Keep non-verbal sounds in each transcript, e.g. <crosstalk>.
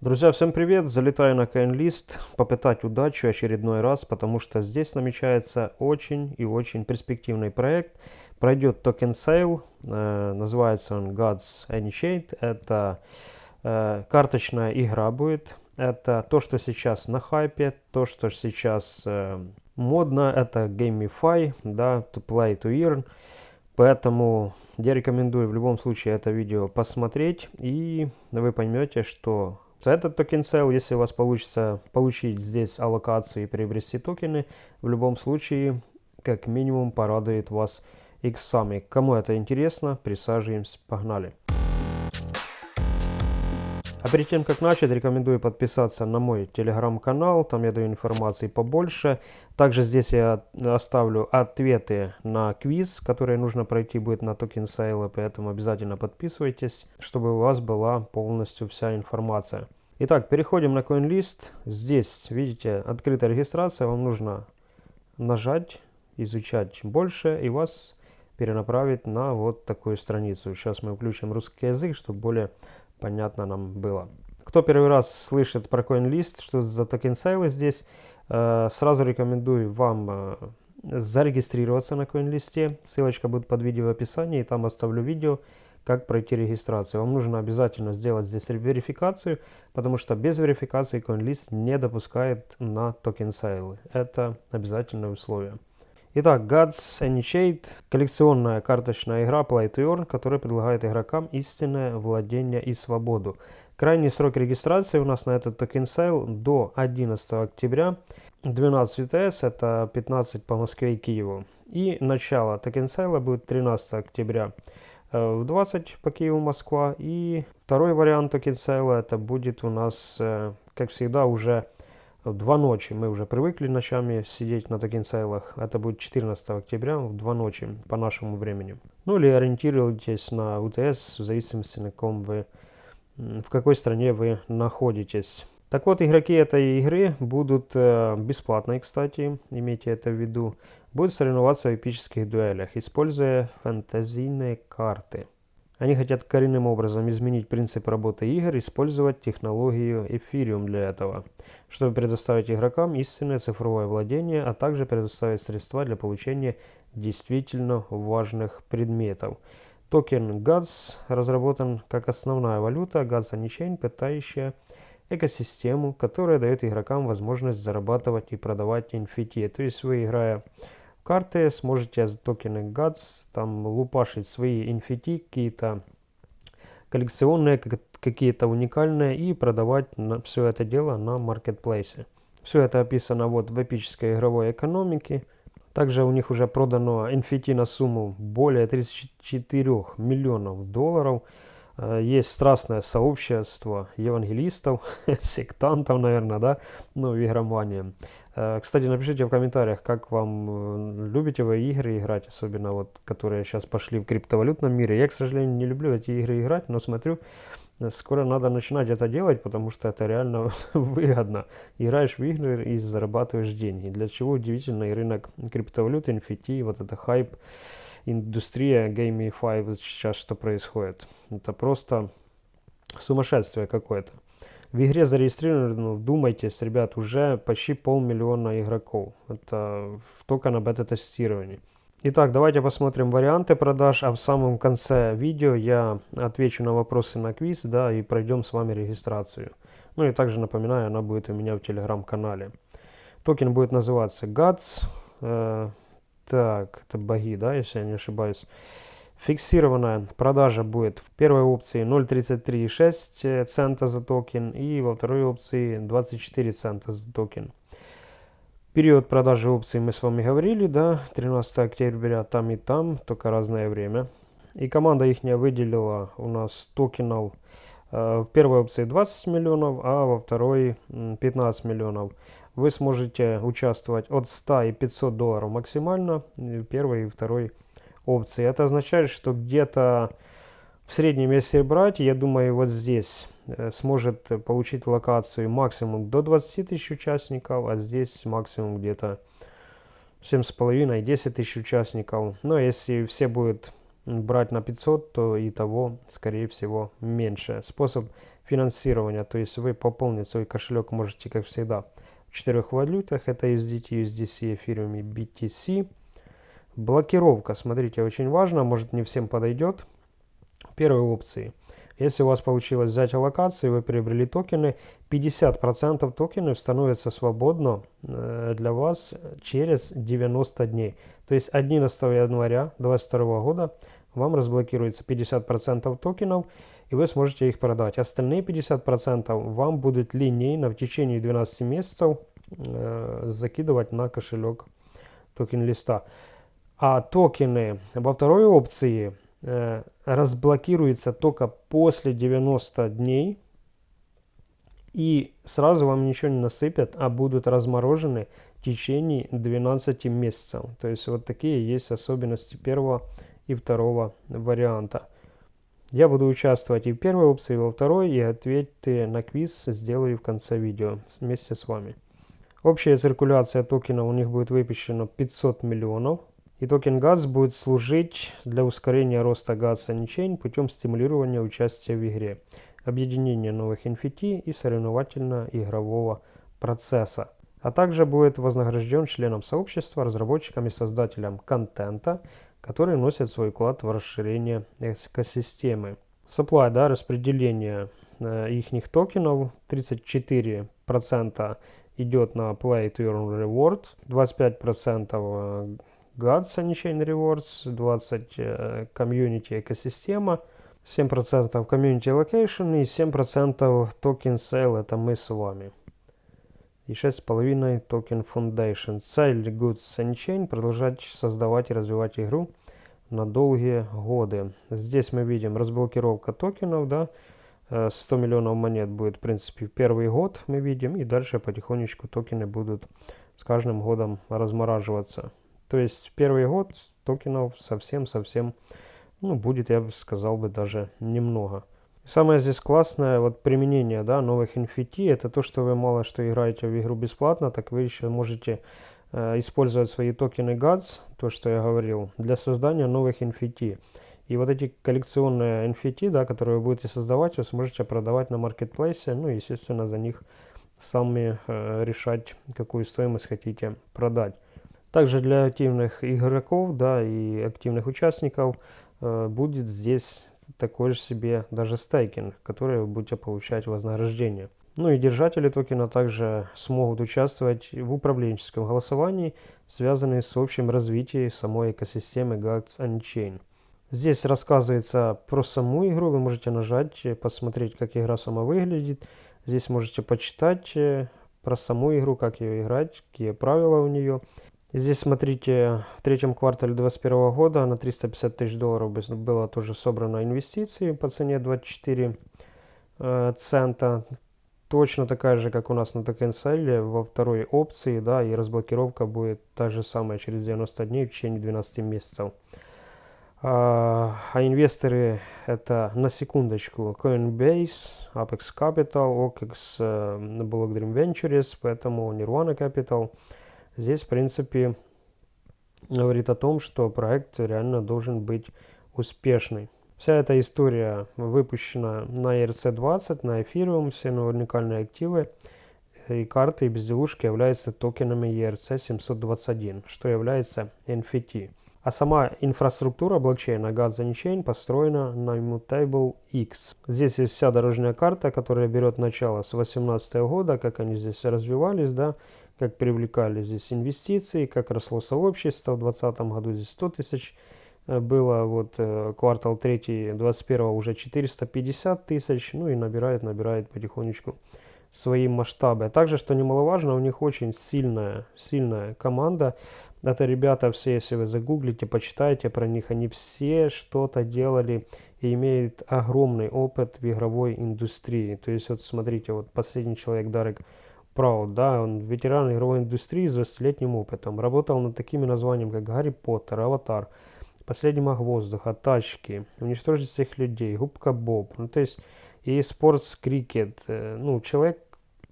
Друзья, всем привет! Залетаю на CoinList попытать удачу очередной раз, потому что здесь намечается очень и очень перспективный проект. Пройдет token sale, э, называется он Gods Unchained. Это э, карточная игра будет. Это то, что сейчас на хайпе, то, что сейчас э, модно. Это GameFi, да, to play to earn. Поэтому я рекомендую в любом случае это видео посмотреть, и вы поймете, что этот token sale, если у вас получится получить здесь аллокацию и приобрести токены, в любом случае, как минимум, порадует вас иксами. Кому это интересно, присаживаемся, погнали. А перед тем, как начать, рекомендую подписаться на мой телеграм-канал, там я даю информации побольше. Также здесь я оставлю ответы на квиз, который нужно пройти будет на token sale а, поэтому обязательно подписывайтесь, чтобы у вас была полностью вся информация. Итак, переходим на CoinList. Здесь, видите, открытая регистрация, вам нужно нажать, изучать больше, и вас перенаправит на вот такую страницу. Сейчас мы включим русский язык, чтобы более понятно нам было. Кто первый раз слышит про CoinList, что за токен сейлы здесь, э, сразу рекомендую вам э, зарегистрироваться на CoinList. Ссылочка будет под видео в описании, там оставлю видео, как пройти регистрацию. Вам нужно обязательно сделать здесь верификацию, потому что без верификации CoinList не допускает на token sale ы. Это обязательное условие. Итак, Gods Unchained – коллекционная карточная игра Play to Earn, которая предлагает игрокам истинное владение и свободу. Крайний срок регистрации у нас на этот token sale до 11 октября. 12 UTC – это 15 по Москве и Киеву. И начало token sale а будет 13 октября э, в 20 по Киеву, Москва. И второй вариант token sale а это будет у нас, э, как всегда, уже в два ночи. Мы уже привыкли ночами сидеть на token sale ах. Это будет 14 октября в два ночи по нашему времени. Ну или ориентируйтесь на UTC в зависимости на ком вы, в какой стране вы находитесь. Так вот, игроки этой игры будут э, бесплатные, кстати, имейте это в виду, будут соревноваться в эпических дуэлях, используя фантазийные карты. Они хотят коренным образом изменить принцип работы игр, использовать технологию Ethereum для этого, чтобы предоставить игрокам истинное цифровое владение, а также предоставить средства для получения действительно важных предметов. Токен GADS разработан как основная валюта GADS Anychain, питающая экосистему, которая дает игрокам возможность зарабатывать и продавать NFT. То есть вы, играя карты, сможете за токены GATS там лупашить свои NFT, какие-то коллекционные, какие-то уникальные и продавать на, все это дело на маркетплейсе. Все это описано вот в эпической игровой экономике. Также у них уже продано NFT на сумму более 34 миллионов долларов. Э, есть страстное сообщество евангелистов, <laughs> сектантов, наверное, да, ну, в игромании. Э, кстати, напишите в комментариях, как вам, э, любите вы игры играть, особенно вот, которые сейчас пошли в криптовалютном мире. Я, к сожалению, не люблю эти игры играть, но смотрю, скоро надо начинать это делать, потому что это реально <laughs> выгодно. Играешь в игры и зарабатываешь деньги. Для чего удивительный рынок криптовалюты, NFT, вот это хайп индустрия Gamify вот сейчас что происходит. Это просто сумасшествие какое-то. В игре зарегистрировано, ну, вдумайтесь, ребят, уже почти полмиллиона игроков. Это только на бета-тестировании. Итак, давайте посмотрим варианты продаж, а в самом конце видео я отвечу на вопросы на квиз, да, и пройдем с вами регистрацию. Ну и также напоминаю, она будет у меня в телеграм-канале. Токен будет называться GATS, э, так, это боги, да, если я не ошибаюсь. Фиксированная продажа будет в первой опции 0.33,6 цента за токен и во второй опции 24 цента за токен. Период продажи опций мы с вами говорили, да, 13 октября там и там, только разное время. И команда их выделила у нас токенов э, в первой опции 20 миллионов, а во второй 15 миллионов вы сможете участвовать от 100 и 500 долларов максимально в первой и второй опции. Это означает, что где-то в среднем, если брать, я думаю, вот здесь э, сможет получить локацию максимум до 20 тысяч участников, а здесь максимум где-то 7,5 10 тысяч участников. Но если все будут брать на 500, то и того, скорее всего, меньше. Способ финансирования, то есть вы пополнить свой кошелек можете, как всегда, в четырех валютах, это USDT, USDC, Ethereum и BTC. Блокировка, смотрите, очень важно, может не всем подойдет. Первой опции. Если у вас получилось взять аллокации, вы приобрели токены, 50% токенов становятся свободно э, для вас через 90 дней. То есть 11 января 2022 года вам разблокируется 50% токенов, и вы сможете их продать. Остальные 50% вам будут линейно в течение 12 месяцев э, закидывать на кошелек токен листа. А токены во второй опции э, разблокируются только после 90 дней. И сразу вам ничего не насыпят, а будут разморожены в течение 12 месяцев. То есть вот такие есть особенности первого и второго варианта. Я буду участвовать и в первой опции, и во второй, и ответы на квиз сделаю в конце видео вместе с вами. Общая циркуляция токенов у них будет выпущена 500 миллионов. И токен GATS будет служить для ускорения роста GATS Unchain путем стимулирования участия в игре, объединения новых NFT и соревновательно-игрового процесса. А также будет вознагражден членам сообщества, разработчикам и создателям контента, которые вносят свой вклад в расширение экосистемы. Supply, да, распределение э, их токенов. 34% идет на Play to Earn Reward, 25% э, GADS Unchained Rewards, 20% э, Community экосистема, 7% Community Location и 7% Token Sale, это мы с вами и 6,5 токен Foundation. Цель Goods Unchained продолжать создавать и развивать игру на долгие годы. Здесь мы видим разблокировка токенов, да, 100 э, миллионов монет будет, в принципе, первый год мы видим, и дальше потихонечку токены будут с каждым годом размораживаться. То есть первый год токенов совсем-совсем, ну, будет, я бы сказал бы, даже немного. Самое здесь классное вот применение да, новых NFT, это то, что вы мало что играете в игру бесплатно, так вы еще можете э, использовать свои токены GADS, то, что я говорил, для создания новых NFT. И вот эти коллекционные NFT, да, которые вы будете создавать, вы сможете продавать на маркетплейсе, ну, естественно, за них сами э, решать, какую стоимость хотите продать. Также для активных игроков, да, и активных участников э, будет здесь такой же себе даже стейкинг, который вы будете получать вознаграждение. Ну и держатели токена также смогут участвовать в управленческом голосовании, связанном с общим развитием самой экосистемы GATS Unchained. Здесь рассказывается про саму игру, вы можете нажать, посмотреть, как игра сама выглядит. Здесь можете почитать э, про саму игру, как ее играть, какие правила у нее. Здесь, смотрите, в третьем квартале 2021 года на 350 тысяч долларов было тоже собрано инвестиции по цене 24 э, цента. Точно такая же, как у нас на токенселе во второй опции, да, и разблокировка будет та же самая через 90 дней в течение 12 месяцев. А, а инвесторы это на секундочку Coinbase, Apex Capital, OKEX, э, Block Dream Ventures, поэтому Nirvana Capital – Здесь, в принципе, говорит о том, что проект реально должен быть успешный. Вся эта история выпущена на ERC-20, на Ethereum, все уникальные активы и карты и безделушки являются токенами ERC-721, что является NFT. А сама инфраструктура блокчейна Gaza Chain построена на Immutable X. Здесь есть вся дорожная карта, которая берет начало с 2018 года, как они здесь развивались, да, как привлекали здесь инвестиции, как росло сообщество. В 2020 году здесь 100 тысяч э, было, вот э, квартал 3 21 уже 450 тысяч, ну и набирает, набирает потихонечку свои масштабы. А также, что немаловажно, у них очень сильная, сильная команда. Это ребята все, если вы загуглите, почитаете про них, они все что-то делали и имеют огромный опыт в игровой индустрии. То есть, вот смотрите, вот последний человек, Дарек Прауд, да, он ветеран игровой индустрии с 20-летним опытом. Работал над такими названиями, как Гарри Поттер, Аватар, Последний маг воздуха, Тачки, Уничтожить всех людей, Губка Боб. Ну, то есть, и спортс крикет. Э, ну, человек,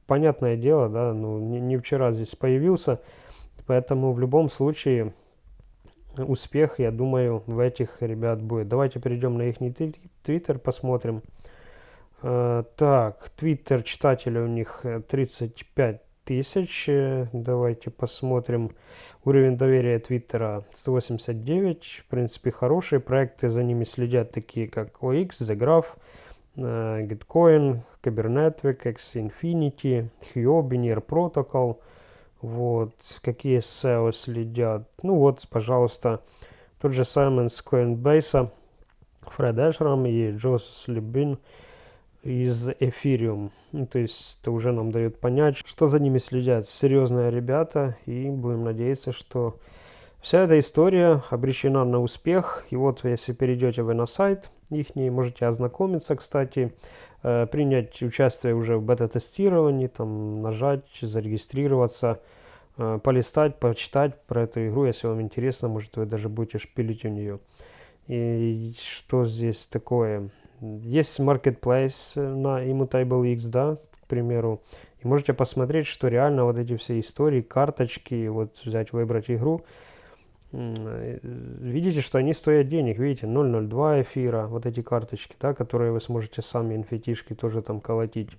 понятное дело, да, ну, не, не вчера здесь появился, поэтому в любом случае успех, я думаю, в этих ребят будет. Давайте перейдем на их твиттер, посмотрим. Э, так, твиттер читателя у них 35 э, тысяч. Давайте посмотрим. Уровень доверия Твиттера 189. В принципе, хорошие проекты. За ними следят такие, как OX, The Graph, Gitcoin, Kubernetes, X Infinity, Huobi, Near Protocol. Вот, какие SEO следят. Ну вот, пожалуйста, тот же Саймон с Coinbase, Фред Эшрам и Джос Лебин из Ethereum. Ну, то есть это уже нам дает понять, что за ними следят серьезные ребята. И будем надеяться, что вся эта история обречена на успех. И вот если перейдете вы на сайт их, можете ознакомиться, кстати, э, принять участие уже в бета-тестировании, там нажать, зарегистрироваться, э, полистать, почитать про эту игру, если вам интересно, может вы даже будете шпилить у нее. И что здесь такое? Есть marketplace э, на Immutable X, да, к примеру. И можете посмотреть, что реально вот эти все истории, карточки, вот взять, выбрать игру. Э, видите, что они стоят денег, видите, 0.02 эфира, вот эти карточки, да, которые вы сможете сами инфетишки тоже там колотить.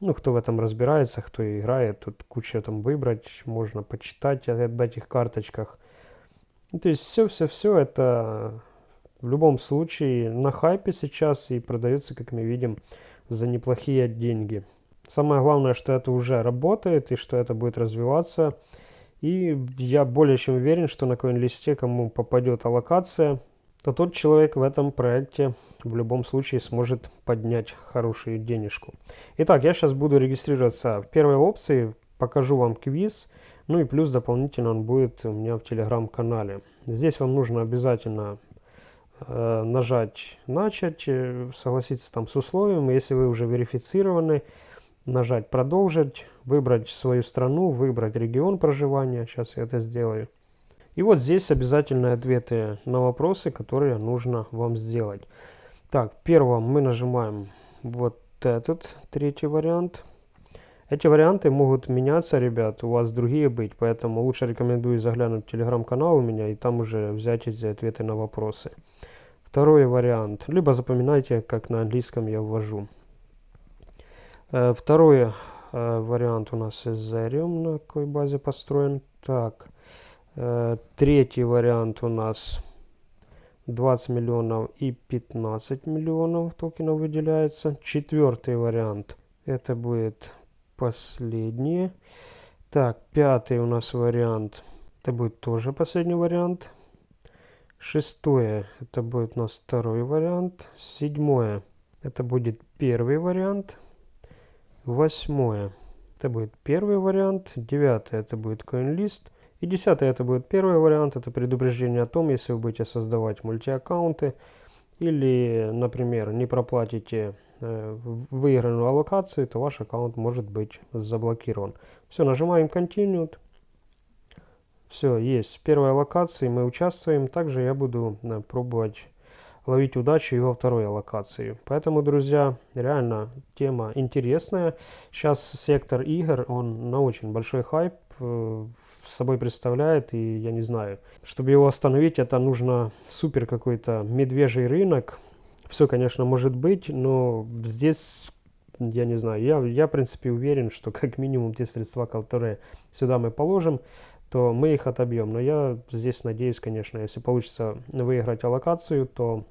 Ну, кто в этом разбирается, кто играет, тут куча там выбрать, можно почитать об этих карточках. Ну, то есть все-все-все это в любом случае на хайпе сейчас и продается, как мы видим, за неплохие деньги. Самое главное, что это уже работает и что это будет развиваться. И я более чем уверен, что на коин-листе, кому попадет аллокация, то тот человек в этом проекте в любом случае сможет поднять хорошую денежку. Итак, я сейчас буду регистрироваться в первой опции, покажу вам квиз, ну и плюс дополнительно он будет у меня в телеграм-канале. Здесь вам нужно обязательно нажать «Начать», э, согласиться там с условием. Если вы уже верифицированы, нажать «Продолжить», выбрать свою страну, выбрать регион проживания. Сейчас я это сделаю. И вот здесь обязательные ответы на вопросы, которые нужно вам сделать. Так, первым мы нажимаем вот этот третий вариант. Эти варианты могут меняться, ребят, у вас другие быть, поэтому лучше рекомендую заглянуть в телеграм-канал у меня и там уже взять эти ответы на вопросы. Второй вариант. Либо запоминайте, как на английском я ввожу. Э, второй э, вариант у нас Ethereum, на какой базе построен. Так, э, третий вариант у нас 20 миллионов и 15 миллионов токенов выделяется. Четвертый вариант, это будет последний. Так, пятый у нас вариант, это будет тоже последний вариант. Шестое, это будет у нас второй вариант. Седьмое, это будет первый вариант. Восьмое, это будет первый вариант. Девятое, это будет CoinList. И десятое, это будет первый вариант. Это предупреждение о том, если вы будете создавать мультиаккаунты. Или, например, не проплатите э, выигранную аллокацию, то ваш аккаунт может быть заблокирован. Все, нажимаем Continued. Все, есть. Первая локация, мы участвуем. Также я буду э, пробовать ловить удачу и во второй локации. Поэтому, друзья, реально тема интересная. Сейчас сектор игр, он на очень большой хайп э, с собой представляет, и я не знаю, чтобы его остановить, это нужно супер какой-то медвежий рынок. Все, конечно, может быть, но здесь, я не знаю, я, я в принципе уверен, что как минимум те средства, которые сюда мы положим, то мы их отобьем. Но я здесь надеюсь, конечно, если получится выиграть аллокацию, то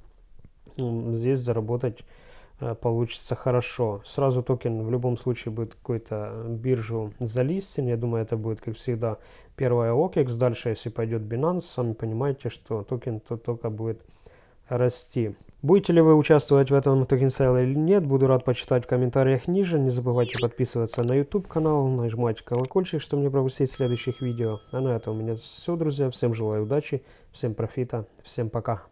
здесь заработать э, получится хорошо. Сразу токен в любом случае будет какую-то биржу залистен. Я думаю, это будет, как всегда, первая OKEX. Дальше, если пойдет Binance, сами понимаете, что токен то только будет расти. Будете ли вы участвовать в этом токен или нет, буду рад почитать в комментариях ниже. Не забывайте подписываться на YouTube канал, нажимать колокольчик, чтобы не пропустить следующих видео. А на этом у меня все, друзья. Всем желаю удачи, всем профита, всем пока.